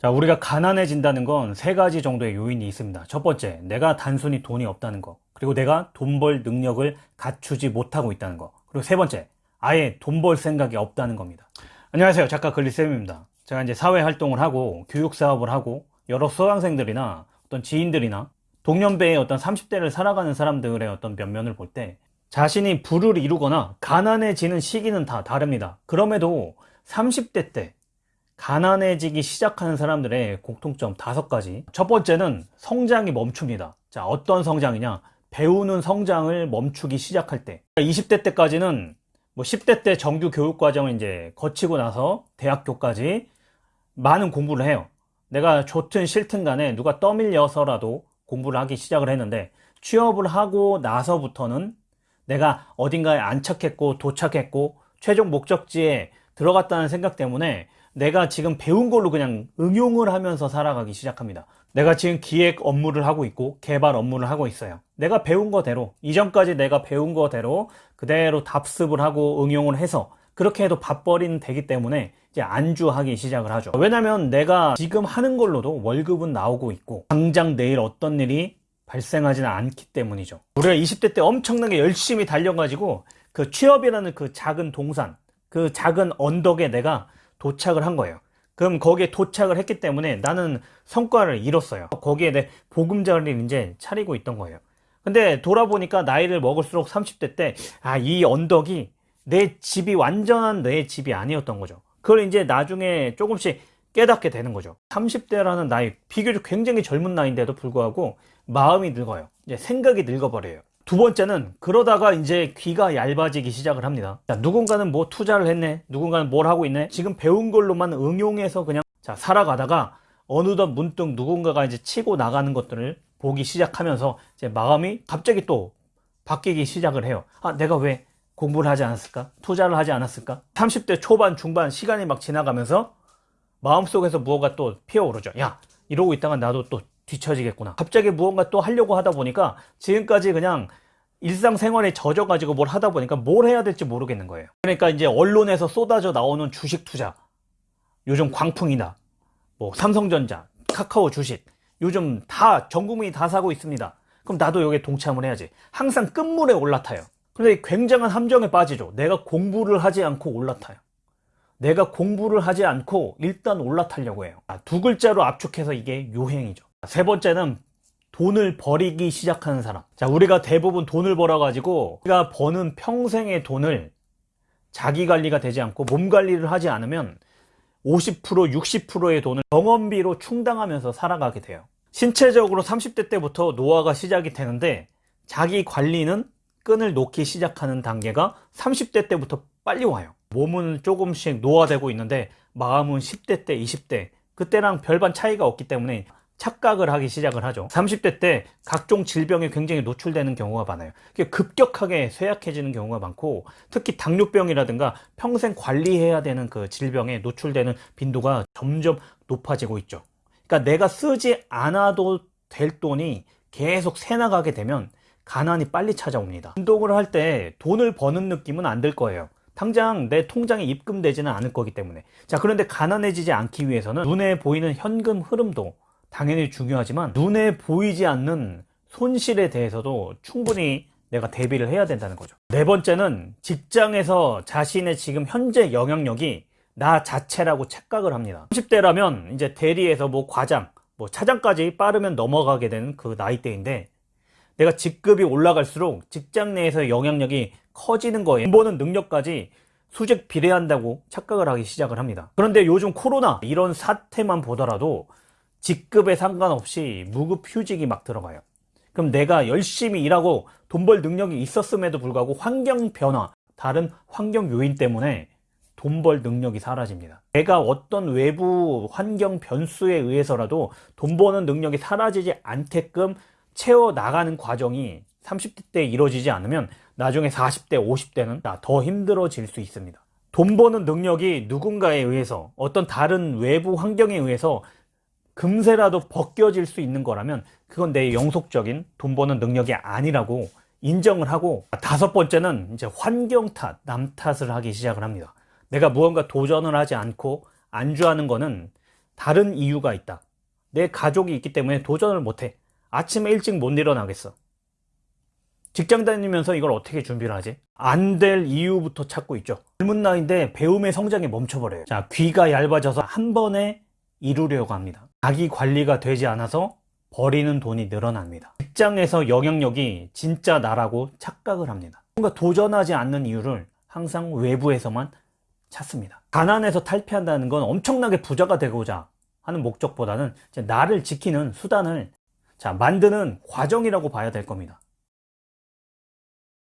자, 우리가 가난해진다는 건 세 가지 정도의 요인이 있습니다. 첫 번째, 내가 단순히 돈이 없다는 거. 그리고 내가 돈 벌 능력을 갖추지 못하고 있다는 거. 그리고 세 번째, 아예 돈 벌 생각이 없다는 겁니다. 안녕하세요. 작가 글리쌤입니다. 제가 이제 사회 활동을 하고 교육 사업을 하고 여러 수강생들이나 어떤 지인들이나 동년배의 어떤 30대를 살아가는 사람들의 어떤 면면을 볼 때 자신이 부를 이루거나 가난해지는 시기는 다 다릅니다. 그럼에도 30대 때 가난해지기 시작하는 사람들의 공통점 다섯 가지. 첫 번째는 성장이 멈춥니다. 자, 어떤 성장이냐? 배우는 성장을 멈추기 시작할 때. 20대 때까지는 뭐 10대 때 정규 교육 과정을 이제 거치고 나서 대학교까지 많은 공부를 해요. 내가 좋든 싫든 간에 누가 떠밀려서라도 공부를 하기 시작을 했는데 취업을 하고 나서부터는 내가 어딘가에 안착했고 도착했고 최종 목적지에 들어갔다는 생각 때문에 내가 지금 배운 걸로 그냥 응용을 하면서 살아가기 시작합니다. 내가 지금 기획 업무를 하고 있고 개발 업무를 하고 있어요. 내가 배운 거대로 이전까지 내가 배운 거대로 그대로 답습을 하고 응용을 해서 그렇게 해도 밥벌이는 되기 때문에 이제 안주하기 시작을 하죠. 왜냐면 내가 지금 하는 걸로도 월급은 나오고 있고 당장 내일 어떤 일이 발생하지는 않기 때문이죠. 우리가 20대 때 엄청나게 열심히 달려가지고 그 취업이라는 그 작은 동산, 그 작은 언덕에 내가 도착을 한 거예요. 그럼 거기에 도착을 했기 때문에 나는 성과를 이뤘어요. 거기에 내 보금자리를 이제 차리고 있던 거예요. 근데 돌아보니까 나이를 먹을수록 30대 때, 아, 이 언덕이 내 집이 완전한 내 집이 아니었던 거죠. 그걸 이제 나중에 조금씩 깨닫게 되는 거죠. 30대라는 나이, 비교적 굉장히 젊은 나이인데도 불구하고 마음이 늙어요. 이제 생각이 늙어버려요. 두 번째는 그러다가 이제 귀가 얇아지기 시작을 합니다. 자, 누군가는 뭐 투자를 했네. 누군가는 뭘 하고 있네. 지금 배운 걸로만 응용해서 그냥 자, 살아가다가 어느덧 문득 누군가가 이제 치고 나가는 것들을 보기 시작하면서 제 마음이 갑자기 또 바뀌기 시작을 해요. 아, 내가 왜 공부를 하지 않았을까? 투자를 하지 않았을까? 30대 초반, 중반 시간이 막 지나가면서 마음속에서 무언가 또 피어오르죠. 야, 이러고 있다가 나도 또 뒤처지겠구나. 갑자기 무언가 또 하려고 하다 보니까 지금까지 그냥 일상생활에 젖어가지고 뭘 하다 보니까 뭘 해야 될지 모르겠는 거예요. 그러니까 이제 언론에서 쏟아져 나오는 주식 투자, 요즘 광풍이나 뭐 삼성전자, 카카오 주식, 요즘 다 전 국민이 다 사고 있습니다. 그럼 나도 여기에 동참을 해야지. 항상 끝물에 올라타요. 그런데 굉장한 함정에 빠지죠. 내가 공부를 하지 않고 올라타요. 내가 공부를 하지 않고 일단 올라타려고 해요. 아, 두 글자로 압축해서 이게 요행이죠. 세 번째는 돈을 버리기 시작하는 사람. 자, 우리가 대부분 돈을 벌어 가지고 우리가 버는 평생의 돈을 자기 관리가 되지 않고 몸 관리를 하지 않으면 50% 60%의 돈을 병원비로 충당하면서 살아가게 돼요. 신체적으로 30대 때부터 노화가 시작이 되는데 자기 관리는 끈을 놓기 시작하는 단계가 30대 때부터 빨리 와요. 몸은 조금씩 노화되고 있는데 마음은 10대 때, 20대 그때랑 별반 차이가 없기 때문에 착각을 하기 시작을 하죠. 30대 때 각종 질병에 굉장히 노출되는 경우가 많아요. 급격하게 쇠약해지는 경우가 많고 특히 당뇨병이라든가 평생 관리해야 되는 그 질병에 노출되는 빈도가 점점 높아지고 있죠. 그러니까 내가 쓰지 않아도 될 돈이 계속 새나가게 되면 가난이 빨리 찾아옵니다. 운동을 할 때 돈을 버는 느낌은 안 들 거예요. 당장 내 통장에 입금되지는 않을 거기 때문에 자 그런데 가난해지지 않기 위해서는 눈에 보이는 현금 흐름도 당연히 중요하지만 눈에 보이지 않는 손실에 대해서도 충분히 내가 대비를 해야 된다는 거죠. 네 번째는 직장에서 자신의 지금 현재 영향력이 나 자체라고 착각을 합니다. 30대라면 이제 대리에서 뭐 과장, 뭐 차장까지 빠르면 넘어가게 되는 그 나이대인데 내가 직급이 올라갈수록 직장 내에서 영향력이 커지는 거에 돈 버는 능력까지 수직 비례한다고 착각을 하기 시작을 합니다. 그런데 요즘 코로나 이런 사태만 보더라도 직급에 상관없이 무급 휴직이 막 들어가요. 그럼 내가 열심히 일하고 돈 벌 능력이 있었음에도 불구하고 환경 변화, 다른 환경 요인 때문에 돈 벌 능력이 사라집니다. 내가 어떤 외부 환경 변수에 의해서라도 돈 버는 능력이 사라지지 않게끔 채워 나가는 과정이 30대 때 이루어지지 않으면 나중에 40대, 50대는 더 힘들어질 수 있습니다. 돈 버는 능력이 누군가에 의해서 어떤 다른 외부 환경에 의해서 금세라도 벗겨질 수 있는 거라면 그건 내 영속적인 돈 버는 능력이 아니라고 인정을 하고 다섯 번째는 이제 환경 탓, 남 탓을 하기 시작을 합니다. 내가 무언가 도전을 하지 않고 안주하는 거는 다른 이유가 있다. 내 가족이 있기 때문에 도전을 못해. 아침에 일찍 못 일어나겠어. 직장 다니면서 이걸 어떻게 준비를 하지? 안 될 이유부터 찾고 있죠. 젊은 나이인데 배움의 성장이 멈춰버려요. 자, 귀가 얇아져서 한 번에 이루려고 합니다. 자기 관리가 되지 않아서 버리는 돈이 늘어납니다. 직장에서 영향력이 진짜 나라고 착각을 합니다. 뭔가 도전하지 않는 이유를 항상 외부에서만 찾습니다. 가난에서 탈피한다는 건 엄청나게 부자가 되고자 하는 목적보다는 나를 지키는 수단을 자, 만드는 과정이라고 봐야 될 겁니다.